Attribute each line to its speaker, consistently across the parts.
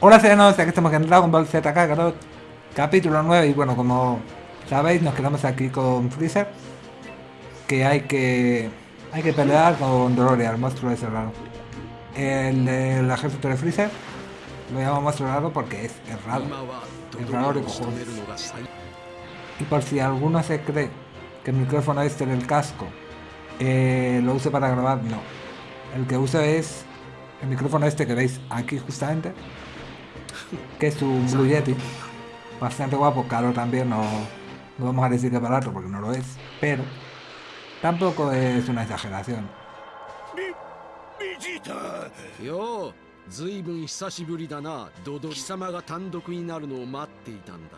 Speaker 1: Hola serenos, aquí estamos en Dragon Ball Z Kakarot, capítulo 9 y bueno, como sabéis nos quedamos aquí con Freezer que hay que hay que pelear con Dororia, el monstruo ese raro. El, el ejército de Freezer lo llamo monstruo raro porque es, raro, es raro de cojones. Y por si alguno se cree que el micrófono este del casco eh, lo use para grabar, no. El que uso es el micrófono este que veis aquí justamente que es un Blue Yeti. Bastante guapo, caro también, no, no vamos a decir que barato porque no lo es, pero tampoco es una exageración.
Speaker 2: ようずいぶん久しぶりだなドド貴様が単独になるのを待っていたんだ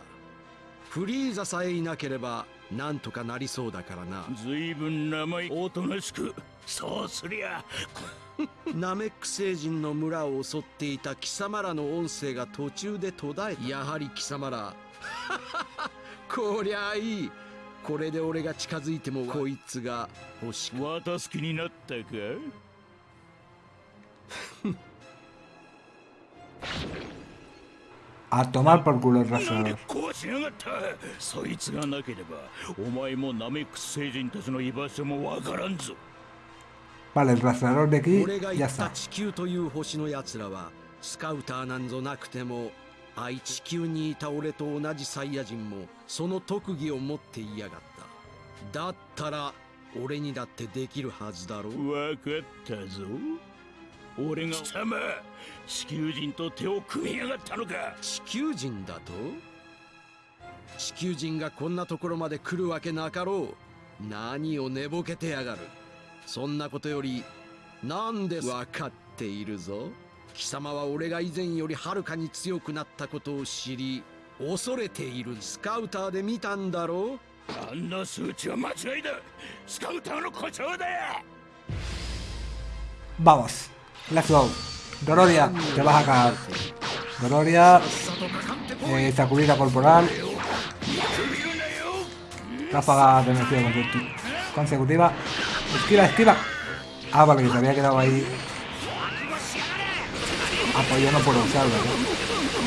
Speaker 2: フリーザさえいなければなんとかなりそうだからな
Speaker 3: ずいぶん名前おとなしく そうすりゃ。
Speaker 2: ナメック星人の村を襲っていた貴様らの音声が途中で途絶えた。やはり貴様ら。こりゃいい。これで俺が近づいてもこいつが欲しく。
Speaker 3: 渡す気になったか
Speaker 1: ？A tomar por culo el
Speaker 3: た？そいつがなければお前もナメックス星人たちの居場所もわからんぞ
Speaker 1: Vale, el rastreador de aquí
Speaker 2: 俺が
Speaker 1: ya
Speaker 2: 言った
Speaker 1: está.
Speaker 2: 地球という星の奴らはスカウターなんぞなくても愛地球にいた俺と同じサイヤ人もその特技を持っていやがった。だったら俺にだってできるはずだろう。
Speaker 3: わかったぞ。俺が貴様地球人と手を組みやがったのか。
Speaker 2: 地球人だと？地球人がこんなところまで来るわけなかろう。何を寝ぼけてやがるそんなことより何です？わかっているぞ。貴様は俺が以前よりはるかに強くなったことを知り恐れているスカウターで見たんだろう。
Speaker 3: あんな数値は間違いだスカウターの誇張だよ。
Speaker 1: Vamos。 Let's go ロロリアテバハカロロリア、えー、サクリラコルポラル。
Speaker 3: ラ
Speaker 1: ファガーでの強い攻撃コンセクティバ Esquiva, esquiva. Ah, vale, que se había quedado ahí apoyando por los árboles.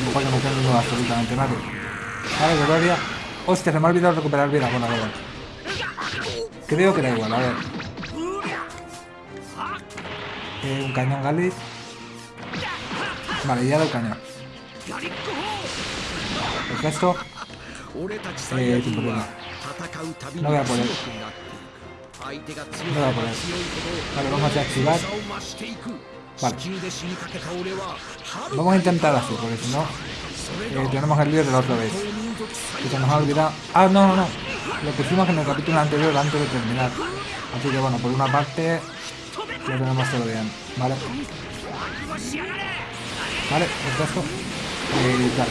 Speaker 1: No puedo meter absolutamente nada. Vale, Gloria. Hostia, se me ha olvidado recuperar vida. Bueno, bueno. Creo que da igual, a ver. Eh, un cañón Galis. Vale, ya da el
Speaker 2: cañón. Perfecto. Eh,
Speaker 1: no voy a
Speaker 2: por él.
Speaker 1: Vale, vamos a activar. Vale. Vamos a intentar así, porque si no, eh, tenemos el lío de la otra vez. Que se nos ha olvidado. Ah, no, no, no. Lo que hicimos en el capítulo anterior antes de terminar. Así que bueno, por una parte, lo tenemos todo bien. Vale. Vale, perfecto. Eh, claro.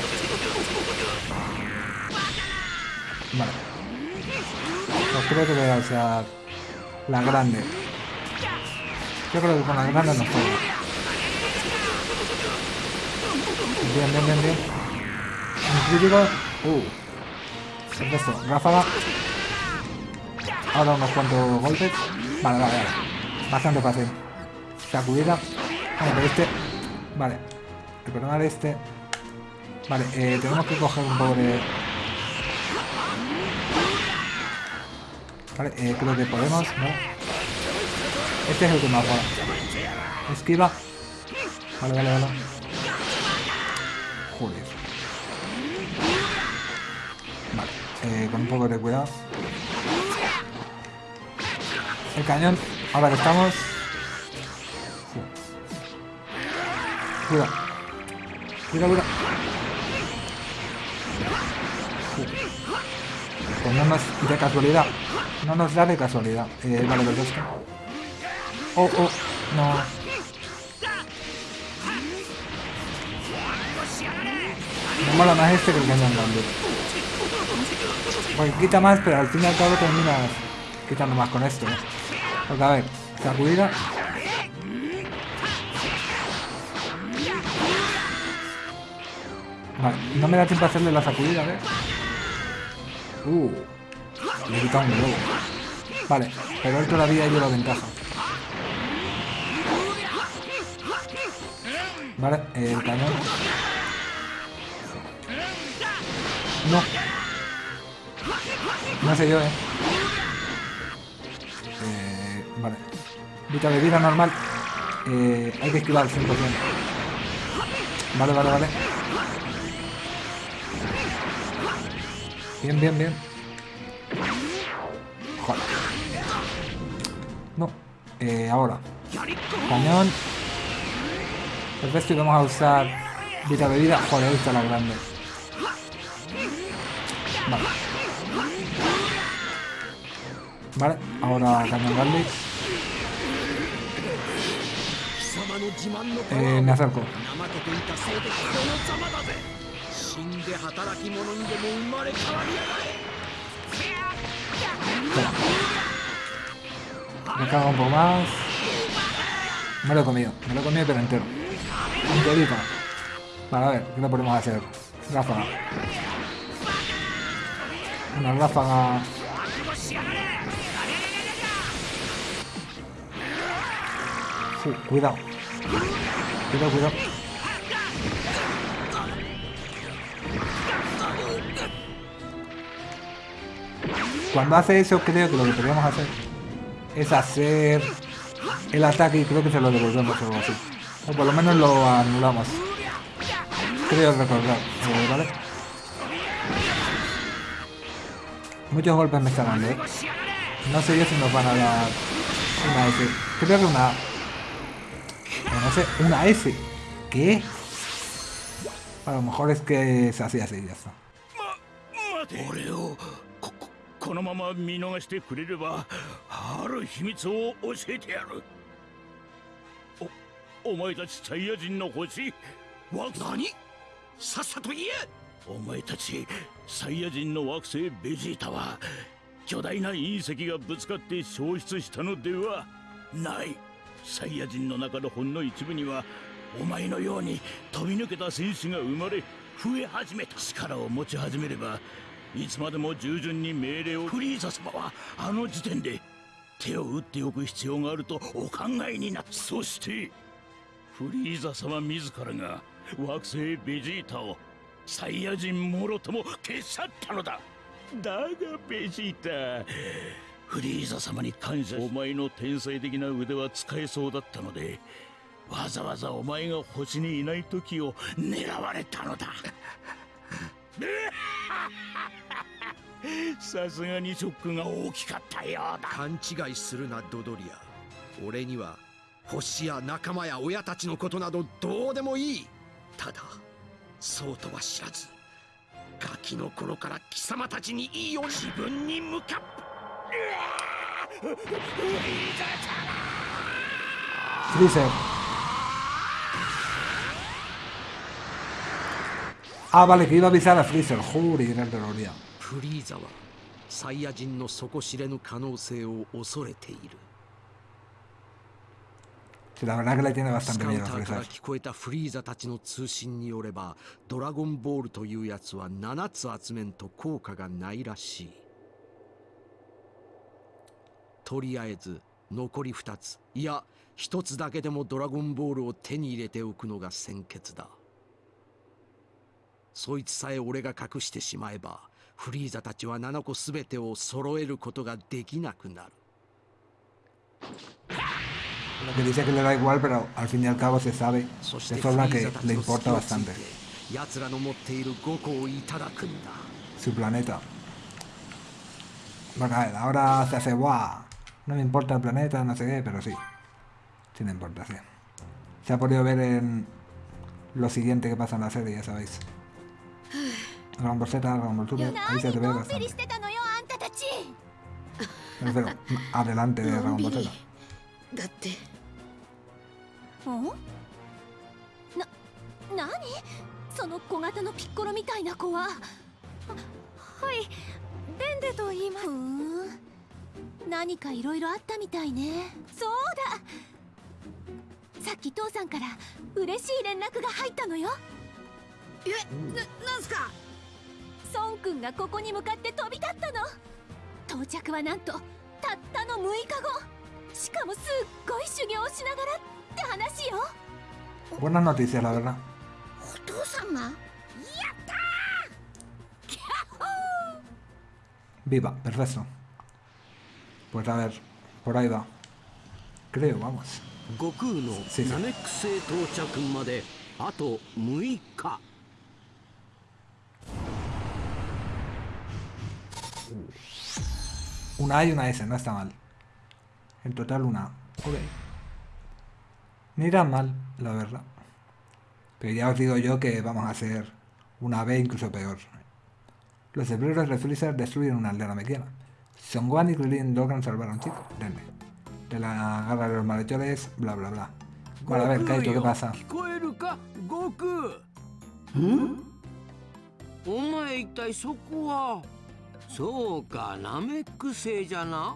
Speaker 1: Vale. Pues creo que voy a usar la grande. Yo creo que con la grande nos juega. Bien, bien, bien, bien. Un crítico. Uh. El resto, ráfaga. Ahora unos cuantos golpes. Vale, vale, vale. Bastante fácil. Sacudida. Vamos este. Vale. Recordar este. Vale, eh, tenemos que coger un poco de... Vale, eh, creo que podemos, ¿no? Este es el que más mola. Esquiva. Vale, vale, vale. Joder. Vale, eh, con un poco de cuidado. El cañón. Ahora estamos. Cuidado. Cuidado, cuidado. Pues nos de casualidad. No nos da de casualidad. Eh, vale, perfecto. Oh, oh, no. Me mola más este que el cañón grande. Porque quita más, pero al fin y al cabo terminas quitando más con esto. ¿eh? Porque a ver, sacudida. Vale, no me da tiempo a hacerle la sacudida, ver. Uh, le he quitado un globo. Vale, pero él todavía lleva ventaja. Vale, el cañón. No. No sé yo, eh. eh vale. Vita de vida normal. Eh, hay que esquivar al 100%. Vale, vale, vale. Bien, bien, bien. No. Eh, ahora. Cañón. Perfecto, y vamos a usar vida. Joder, esta es la grande. Vale. Vale, ahora Cañón Garlic. Eh, me acerco. Me cago un poco más. Me lo he comido. Me lo he comido pero entero. Enterito. Vale, a ver, ¿qué le podemos hacer? Ráfaga. Una ráfaga. Uh, cuidado. Cuidado, cuidado. Cuando hace eso creo que lo que podríamos hacer es hacer el ataque y creo que se lo devolvemos o algo así. O por lo menos lo anulamos. Creo recordar, eh, ¿vale? Muchos golpes me están dando, ¿eh? No sé yo si nos van a dar una S. Creo que una... no sé, una S. ¿Qué? A lo mejor es que es así, así, ya está.
Speaker 3: このまま見逃してくれればある秘密を教えてやる。おお前たちサイヤ人の星？惑
Speaker 2: 何？さっさと言え！
Speaker 3: お前たちサイヤ人の惑星ベジータは巨大な隕石がぶつかって消失したのではない。サイヤ人の中のほんの一部にはお前のように飛び抜けた戦士が生まれ増え始めた。力を持ち始めればいつまでも従順に命令をフリーザ様はあの時点で手を打っておく必要があるとお考えになったそしてフリーザ様自らが惑星ベジータをサイヤ人もろとも消し去ったのだ。だがベジータフリーザ様に感謝お前の天才的な腕は使えそうだったのでわざわざお前が星にいない時を狙われたのだ。さすがにショックが大きかったようだ。
Speaker 2: 勘違いするなドドリア。俺には星や仲間や親たちのことなどどうでもいい。ただそうとは知らずガキの頃から貴様たちにいいように自分に向かっ
Speaker 1: フリーゼル Ah, vale, que iba a avisar a Freezer. Juri, era el Deloria.
Speaker 2: フリーザはサイヤ人の底知れぬ可能性を恐れている
Speaker 1: la verdad que le tiene
Speaker 2: ス
Speaker 1: bastante miedo
Speaker 2: タ
Speaker 1: a Freezer.
Speaker 2: 聞こえたフリーザたちの通信によればドラゴンボールというやつは7つ集めんと効果がないらしいとりあえず残り2ついや1つだけでもドラゴンボールを手に入れておくのが先決だそいつさえ俺が隠してしまえばフリーザたちは7個全てを揃えることができなくなる
Speaker 1: Lo que dice que le da igual, pero al fin y al cabo se sabe de
Speaker 2: てフリ
Speaker 1: sobra
Speaker 2: ー
Speaker 1: que
Speaker 2: ザたち
Speaker 1: le
Speaker 2: の
Speaker 1: importa bastante
Speaker 2: て奴らの持っている5個をいただくんだ
Speaker 1: su planeta. Bueno, a ver, ahora se hace guau. No me importa el planeta, no sé qué, pero sí. Sí me importa, sí. Se ha podido ver en lo siguiente que pasa en la serie, ya sabéis. Dragon Ball Super, ahí se te ve
Speaker 4: のんびり
Speaker 1: bastante.
Speaker 4: してたのよあんたたち
Speaker 1: Me refiero, adelante de
Speaker 4: の
Speaker 1: Dragon
Speaker 4: んび
Speaker 1: Ball
Speaker 4: り
Speaker 1: Z.
Speaker 4: だってんな何その小型のピッコロみたいな子はははいデンデと言います何かいろいろあったみたいねそうださっき父さんから嬉しい連絡が入ったのよえななんすか孫くんがここに向かって飛び立ったの到着はなんとたったの6日後しかもすっごい修行をしながらって話よ
Speaker 1: Buenas noticias, la verdad.
Speaker 4: お父様やったー
Speaker 1: Viva, perfecto. Pues a ver, por ahí va. Creo, vamos.
Speaker 5: 悟空の
Speaker 1: 先生
Speaker 5: ナメック星到着まであと6日
Speaker 1: Una A y una S, no está mal. En total una A. Ok. Ni tan mal, la verdad. Pero ya os digo yo que vamos a hacer una B incluso peor. Los cerebros de Freezer destruyen una aldea mequiana. Son Gohan y Krillin logran salvar a un chico, Rene. De la garra de los malhechores, bla bla bla. Bueno, a ver, Kaito, ¿qué pasa?
Speaker 5: 聞こそうかナメック星じゃな。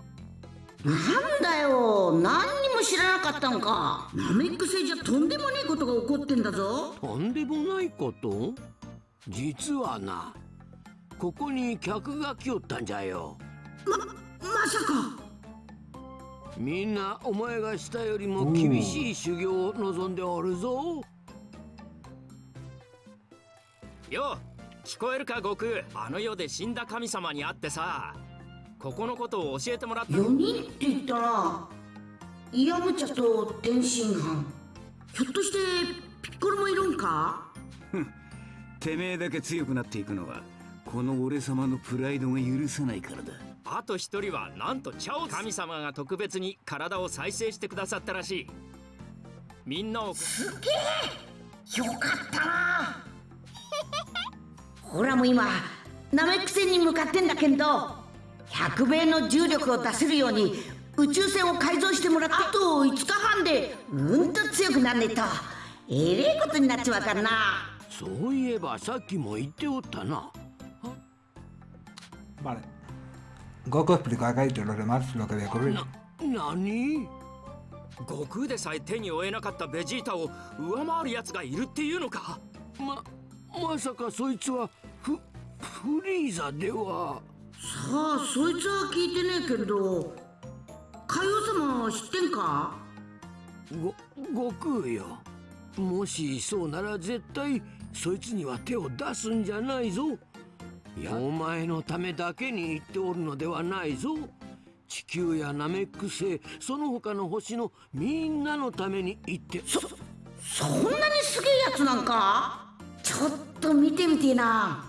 Speaker 6: なんだよ。何にも知らなかったんか。ナメック星じゃとんでもねえことが起こってんだぞ。
Speaker 5: とんでもないこと？実はな。ここに客が来よったんじゃよ。
Speaker 6: まさか。
Speaker 5: みんなお前がしたよりも厳しい修行を望んでおるぞ。
Speaker 7: よ聞こえるか悟空。あの世で死んだ神様に会ってさ。ここのことを教えてもらった
Speaker 6: 4人って言ったらイヤムチャと天津飯。ひょっとしてピッコロもいるんか？
Speaker 8: てめえだけ強くなっていくのはこの俺様のプライドが許さないからだ。
Speaker 7: あと一人はなんとチャオ神様が特別に体を再生してくださったらしい。みんなを。
Speaker 6: よかったなほらもう今ナメック星に向かってんだけど100倍の重力を出せるように宇宙船を改造してもらってあ。と5日半でうんと強くなんねえと。えれえことになっちまうからな。
Speaker 5: そういえばさっきも言っておったな。
Speaker 1: Vale. Goku explicó a Kaito y los demás lo que había ocurrido.
Speaker 5: 何？
Speaker 7: 悟空でさえ手に負えなかったベジータを上回る奴がいるっていうのか？
Speaker 5: ままさかそいつはフフリーザでは。
Speaker 6: さあそいつは聞いてねえけど海王様は知ってんか？
Speaker 5: ご悟空よ。もしそうなら絶対そいつには手を出すんじゃないぞ。お前のためだけに言っておるのではないぞ。地球やナメック星その他の星のみんなのために言って。そ
Speaker 6: そんなにすげえやつなんか？ちょっと見てみてえな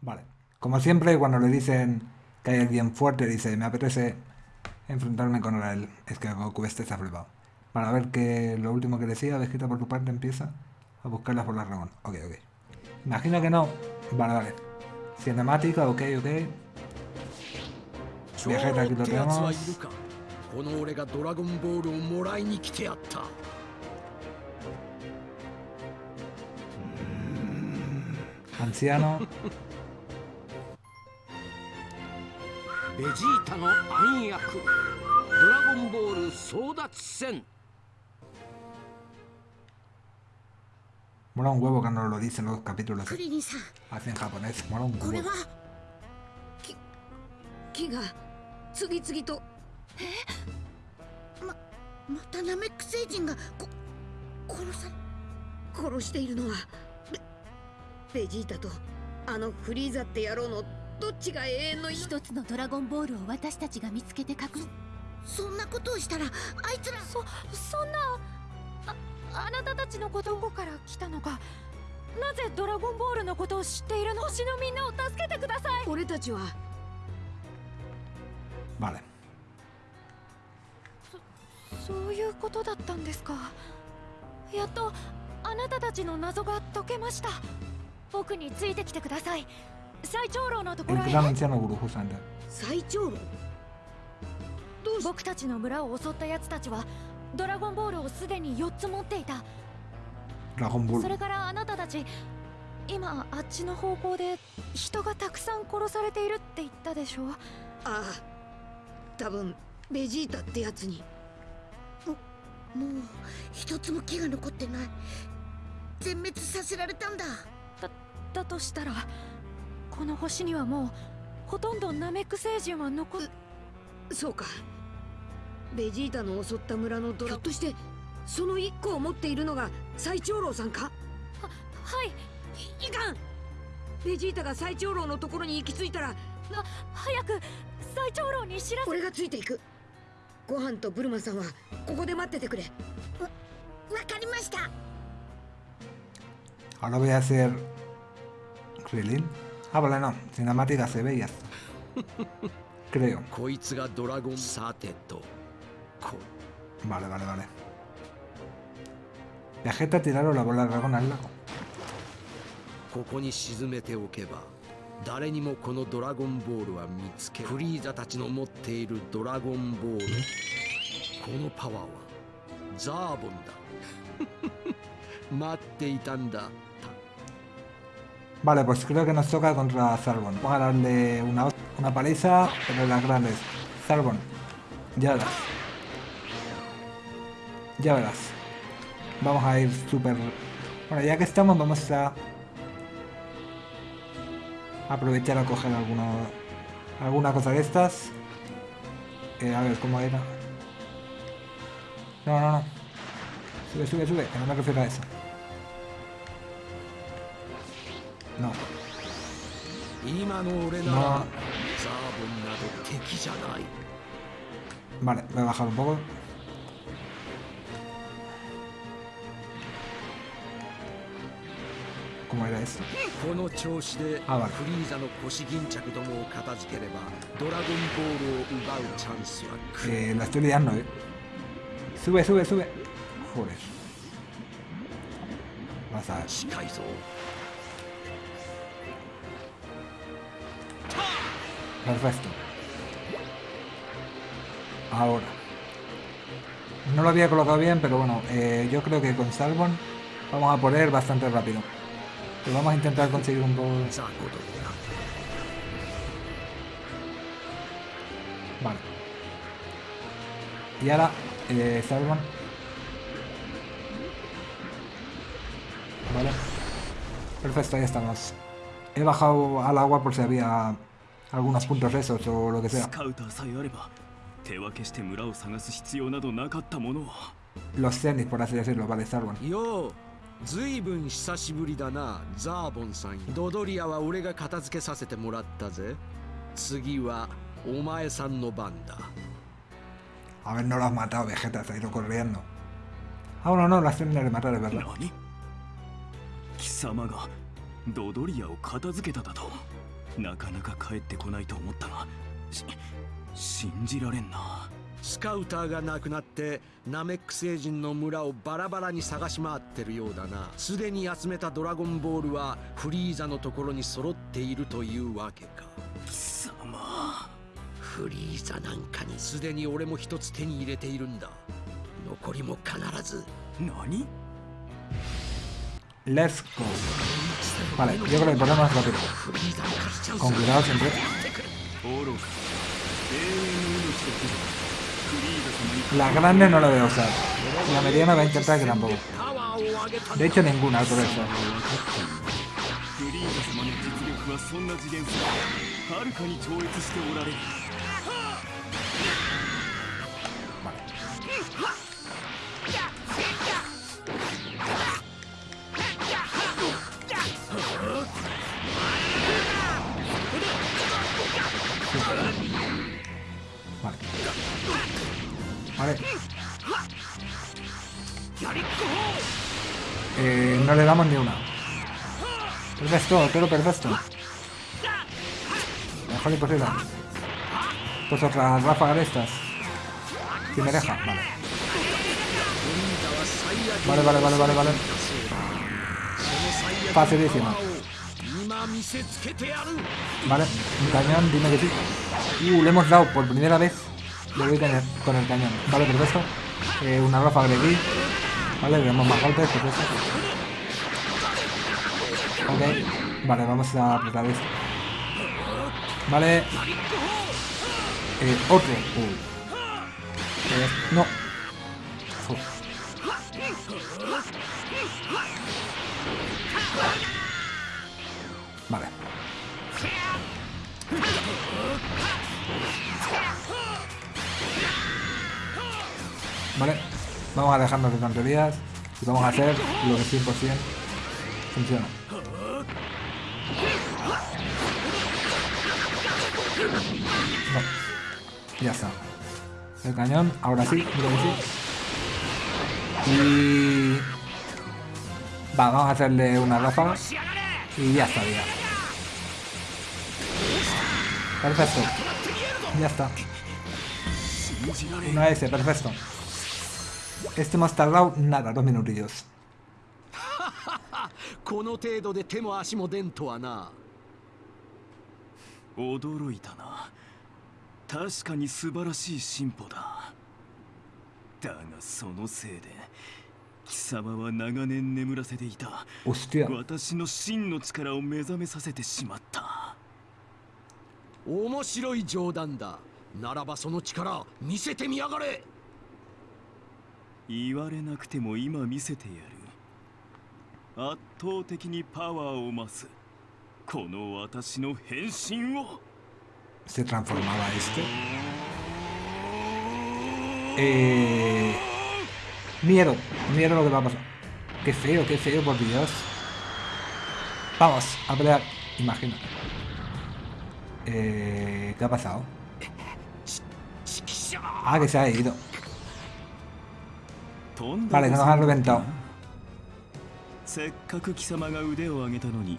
Speaker 1: Vale. Como siempre, cuando le dicen que hay alguien fuerte, dice, me apetece enfrentarme con él. Es que Goku este está flipado. Para ver que lo último que decía, descrita por tu parte, empieza a buscarlas por la Ramón. Ok, ok. Imagino que no. Vale, vale. Cinemática, ok, ok. Viajeta, aquí lo tenemos. Anciano.
Speaker 5: ベジータの暗躍ドラゴンボール争奪戦
Speaker 1: Mola un huevo que nos lo dicen los capítulos
Speaker 6: クリリンさん
Speaker 1: así en japonés. Mola un
Speaker 6: これ
Speaker 1: huevo.
Speaker 6: 木が次々とえままたナメック星人がこ殺さ殺しているのはベベジータとあのフリーザって野郎のどっちが永遠の
Speaker 4: 一つのドラゴンボールを私たちが見つけて隠す
Speaker 6: そんなことをしたらあいつら。
Speaker 4: そそんなああなたたちのことどこから来たのか。なぜドラゴンボールのことを知っているの？星のみんなを助けてください。
Speaker 6: 俺たちは。
Speaker 1: Vale.
Speaker 4: そういうことだったんですか。やっとあなたたちの謎が解けました僕についてきてください。最長老のところへ.
Speaker 6: 最長老？
Speaker 4: 僕たちの村を襲った奴たちはドラゴンボールをすでに4つ持っていた.それからあなたたち今あっちの方向で人がたくさん殺されているって言ったでしょ
Speaker 6: ああ。多分ベジータってやつに。ももう一つも木が残ってない。全滅させられたんだ
Speaker 4: だとしたらこの星にはもうほとんどナメック星人は残っ
Speaker 6: そうか。ベジータの襲った村のドラひょっとしてその一個を持っているのが最長老さんか？
Speaker 4: はい。
Speaker 6: いかん。
Speaker 9: ベジータが最長老のところに行き着いたら
Speaker 4: は早く最長老に知らせ。
Speaker 9: 俺がついていく。ご飯とブルマさんはここで待っててくれ。わわかりました。
Speaker 1: Ahora voy a hacer... Krillin. Ah, vale, no. Cinemática se ve y ya está. Creo.
Speaker 2: こいつがドラゴンさてとこ
Speaker 1: Vale, vale, vale. Vegeta tiraron la bola de dragón al lago.
Speaker 2: ここに沈めておけば誰にもこのドラゴンボールは見つけフリーザたちの持っているドラゴンボールこのパワーはザーボンだ待っていたんだ
Speaker 1: Vale, pues creo que nos toca contra Zarbon. Vamos a darle una, una paliza, pero las grandes. Zarbon, ya verás. Ya verás. Vamos a ir súper... Bueno, ya que estamos, vamos a... Aprovechar a coger alguna, alguna cosa de estas. Eh, a ver, ¿cómo era? No, no, no. Sube, sube, sube, que no me refiero a eso. な。
Speaker 2: 今の俺なザーボンなど敵じゃない、
Speaker 1: バ
Speaker 2: この調子でフリーザの腰銀着ども片付ければドラゴンボールを奪うチャンスは
Speaker 1: くれなこれまさ
Speaker 2: 近いぞ。
Speaker 1: Perfecto. Ahora. No lo había colocado bien, pero bueno, eh, yo creo que con Salmon vamos a poner bastante rápido. Vamos a intentar conseguir un poco... Vale. Y ahora, eh, Salmon. Vale. Perfecto, ahí estamos. He bajado al agua por si había algunos puntos esos o lo que
Speaker 3: ス
Speaker 1: sea.
Speaker 3: カウターさえあれば手分けして村を探す必要などなかったものを
Speaker 1: Los tenis, por así decirlo, vale, Salmon.
Speaker 2: ようずいぶん久しぶりだなザーボンさんドドリアは俺が片付けさせてもらったぜ次はお前さんの番だ
Speaker 1: A ver, no lo has matado, Vegeta, se ha ido corriendo. Ah, bueno, no, lo has terminado de matar, es verdad.
Speaker 3: 何貴様がドドリアを片付けただと なかなか帰ってこないと思ったがし信じられんな。
Speaker 2: スカウターがなくなってナメック星人の村をバラバラに探し回ってるようだな。すでに集めたドラゴンボールはフリーザのところに揃っているというわけか。
Speaker 3: 貴様。
Speaker 2: フリーザなんかに。すでに俺も一つ手に入れているんだ。残りも必ず。
Speaker 3: 何
Speaker 1: ？Let's go. Vale, yo creo que
Speaker 2: el problema es rápido.
Speaker 1: Con cuidado siempre. La grande no la voy a usar. La mediana va a intentar que tampoco. De hecho, ninguna por eso. le damos ni una. Perfecto, pero perfecto. Mejor imposible. Pues otras ráfagas de estas. Si me deja, vale. Vale, vale, vale, vale, vale.
Speaker 2: Facilísima.
Speaker 1: Vale, un cañón, dime que sí. Uh, le hemos dado por primera vez. Lo voy a tener con el cañón. Vale, perfecto. Eh, una ráfaga de aquí. Vale, le damos más golpes, perfecto. Ok. Vale, vamos a apretar esto. Vale. Eh, otro. Uh. No. Vale. Vale, vamos a dejarnos de tonterías y vamos a hacer lo que 100% funciona. Ya está. El cañón, ahora sí, creo que sí. Y... Va, vamos a hacerle una ráfaga. Y ya estaría. Perfecto. Ya está. Una S, perfecto. Este hemos tardado nada, dos minutillos.
Speaker 2: この程度で手も足も出んとはな。
Speaker 10: 驚いたな。確かに素晴らしい進歩だ。だがそのせいで貴様は長年眠らせていた.私の真の力を目覚めさせてしまった。
Speaker 2: 面白い冗談だ。ならばその力見せてみやがれ。
Speaker 10: 言われなくても今見せてやる圧倒的にパワーを増すこの私の変身を
Speaker 1: Se transformaba este. Eh... Miedo, miedo lo que va a pasar. Qué feo, qué feo, por Dios. Vamos, a pelear. Imagina. Eh... ¿Qué ha pasado? Ah, que se ha ido.
Speaker 10: とんだ
Speaker 1: Vale, que nos han reventado.
Speaker 10: せっかく貴様が腕を上げたのに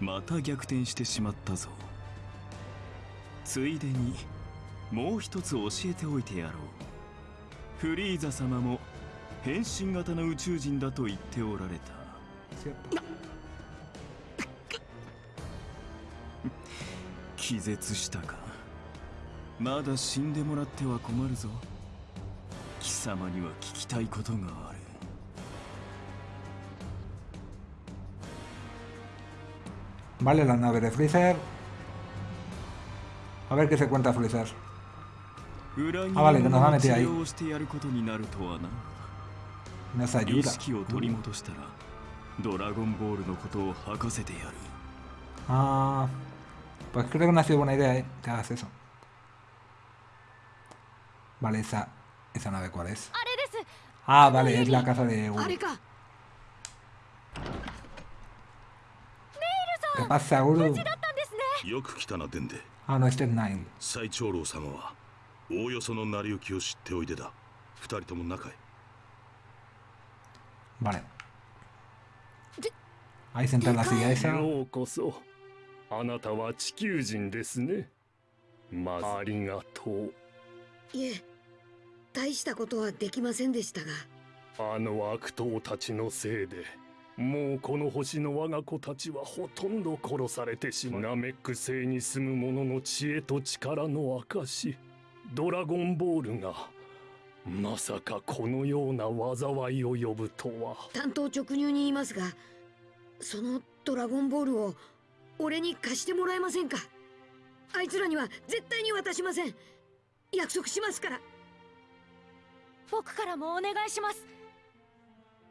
Speaker 10: また逆転してしまったぞ。ついでにもう一つ教えておいてやろう。フリーザ様も変身型の宇宙人だと言っておられた。気絶したか。まだ死んでもらっては困るぞ。貴様には聞きたいことがある。
Speaker 1: Vale, la nave de Freezer. A ver qué se cuenta Freezer. Ah, vale, que nos
Speaker 10: va
Speaker 1: a
Speaker 10: meter
Speaker 1: ahí. Nos ayuda. Ah, pues creo que no ha sido buena idea, ¿eh? Que hagas eso. Vale, esa, esa nave cuál es. Ah, vale, es la casa de...
Speaker 9: れか
Speaker 1: ¿Qué pasa, Uru?
Speaker 4: だったんですね。
Speaker 3: よく来たなデンデ。
Speaker 1: Ah, no, este es Nine.
Speaker 3: 最長老様はおおよその成り行きを知っておいでだ。二人とも仲へ
Speaker 1: Vale. Ahí sentar en la silla esa.
Speaker 11: ようこそ。あなたは地球人ですね。まずありがとう。
Speaker 9: いえ大したことはできませんでしたが。
Speaker 11: あの悪党たちのせいでもうこの星の我が子たちはほとんど殺されてしまうナメック星に住む者の知恵と力の証ドラゴンボールがまさかこのような災いを呼ぶとは。
Speaker 9: 担当直入に言いますがそのドラゴンボールを俺に貸してもらえませんか？あいつらには絶対に渡しません。約束しますから。
Speaker 4: 僕からもお願いします。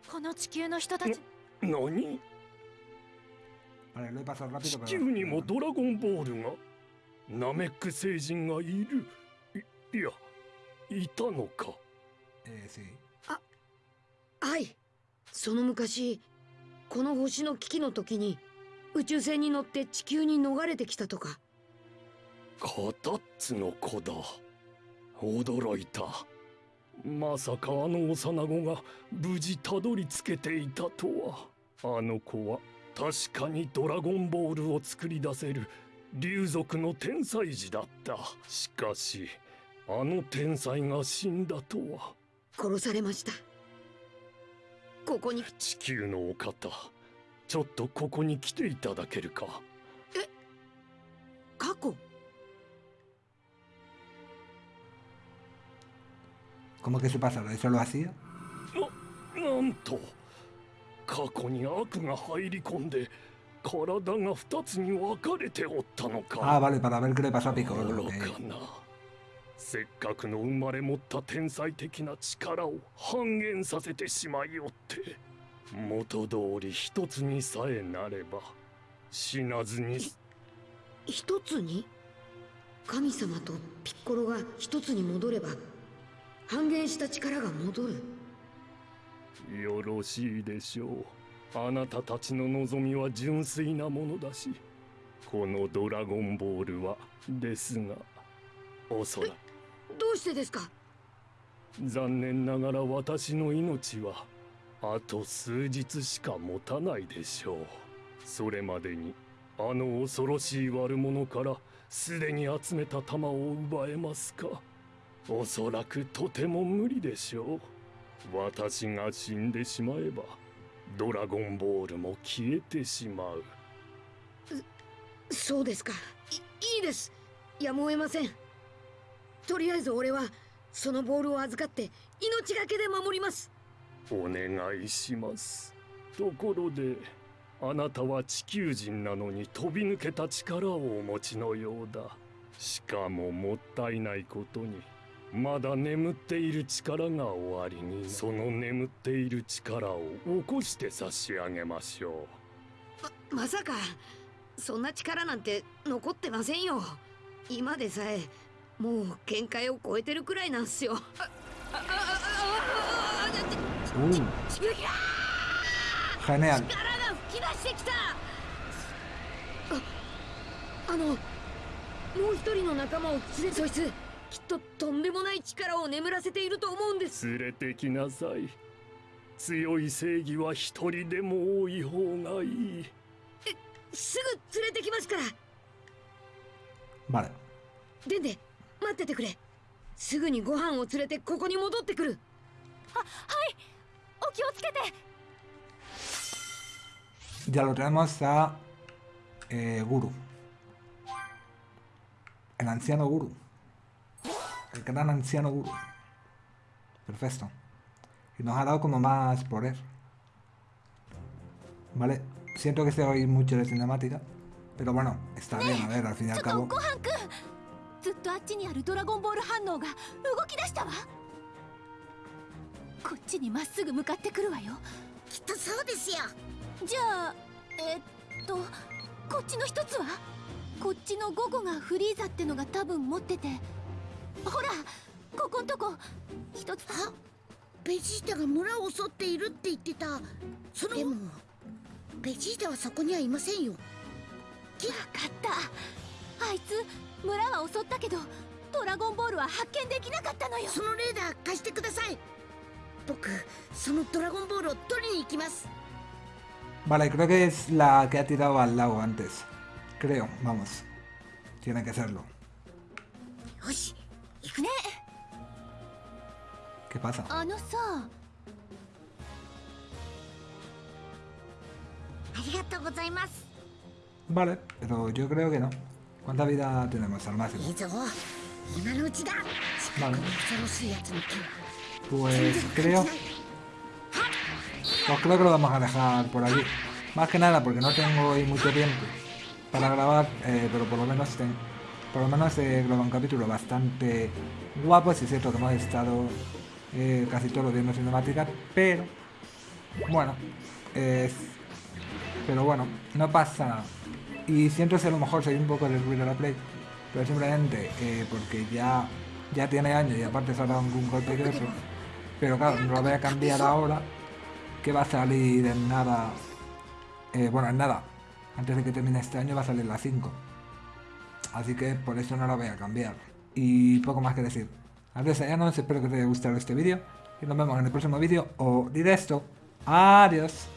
Speaker 4: この地球の人たち
Speaker 11: 何
Speaker 1: ？Vale, lo he pasado rápido,
Speaker 11: 地.球にもドラゴンボールが？ナメック星人がいる？いいやいたのか
Speaker 1: ？Eh, sí.
Speaker 9: はい。その昔この星の危機の時に宇宙船に乗って地球に逃れてきたとか。
Speaker 11: カタッツの子だ。驚いた。まさかあの幼子が無事たどり着けていたとはあの子は確かにドラゴンボールを作り出せる竜族の天才児だった。しかしあの天才が死んだとは。
Speaker 9: 殺されました。ここに。
Speaker 11: 地球のお方ちょっとここに来ていただけるか？
Speaker 9: 過去
Speaker 1: ？¿Cómo que se pasa? ¿Eso lo hacía?
Speaker 11: なんと過去に悪が入り込んで体が二つに分かれておったのか
Speaker 1: Ah, vale, para ver qué le pasó a Piccolo.
Speaker 11: 愚
Speaker 1: ok.
Speaker 11: かなせっかくの生まれ持った天才的な力を半減させてしまいおって元通り一つにさえなれば死なずに
Speaker 9: 一つに？神様とピッコロが一つに戻れば半減した力が戻る
Speaker 11: よろしいでしょう。あなたたちの望みは純粋なものだしこのドラゴンボールはですが。おそらく。
Speaker 9: どうしてですか？
Speaker 11: 残念ながら私の命はあと数日しか持たないでしょう。それまでにあの恐ろしい悪者からすでに集めた弾を奪えますか？おそらくとても無理でしょう私が死んでしまえばドラゴンボールも消えてしまう。
Speaker 9: そうですか。いいいです。やむを得ません。とりあえず俺はそのボールを預かって命がけで守ります。
Speaker 11: お願いします。ところであなたは地球人なのに飛び抜けた力をお持ちのようだ。しかももったいないことにまだ眠っている力が終わりにその眠っている力を起こして差し上げましょ
Speaker 9: う。ままさかそんな力なんて残ってませんよ。今でさえもう限界を超えてるくらいなんすよ。
Speaker 1: Genial
Speaker 9: 力が吹き出してきた。ああのもう一人の仲間を連れそいつきっととんでもない力を眠らせていると思うんです。
Speaker 11: 連れてきなさい。強い正義は一人でも多い方がいい。
Speaker 9: えすぐ連れてきますから。
Speaker 1: Vale
Speaker 9: でんで待っててくれ。すぐにご飯を連れてここに戻ってくる。
Speaker 4: ははい。お気をつけて。
Speaker 1: Ya lo tenemos a eh, Guru. El anciano Guru. El gran anciano Guru. Perfecto. Y nos ha dado como más poder. Vale. Siento que se oír mucho de cinemática. Pero bueno, está bien, a ver, al fin y al cabo.
Speaker 4: ほらここんとこ。一つ。
Speaker 9: あベジータが村を襲っているって言ってた。その。でも。ベジータはそこにはいませんよ。
Speaker 4: 分かった。あいつ村は襲ったけどドラゴンボールは発見できなかったのよ。
Speaker 9: そのレーダー貸してください。僕そのドラゴンボールを取りに行きます。
Speaker 1: Vale, creo que es la que ha tirado al lago antes. Creo, vamos. Tiene que serlo. ¿Qué pasa? Vale, pero yo creo que no. ¿Cuánta vida tenemos al máximo? Vale. Pues creo... Pues creo que lo vamos a dejar por aquí. Más que nada porque no tengo hoy mucho tiempo para grabar, eh, pero por lo menos tengo por lo menos he grabado un capítulo bastante guapo, si es cierto que hemos estado eh, casi todo viendo cinemáticas, pero bueno, pero bueno, no pasa nada. Y siento si a lo mejor soy un poco del ruido de la play, pero simplemente eh, porque ya, ya tiene años y aparte se ha dado un golpe que otro. Pero claro, no lo voy a cambiar ahora, que va a salir en nada, eh, bueno, en nada, antes de que termine este año va a salir la 5. Así que por eso no la voy a cambiar. Y poco más que decir. Adiós, no espero que te haya gustado este vídeo y nos vemos en el próximo vídeo o directo. Adiós.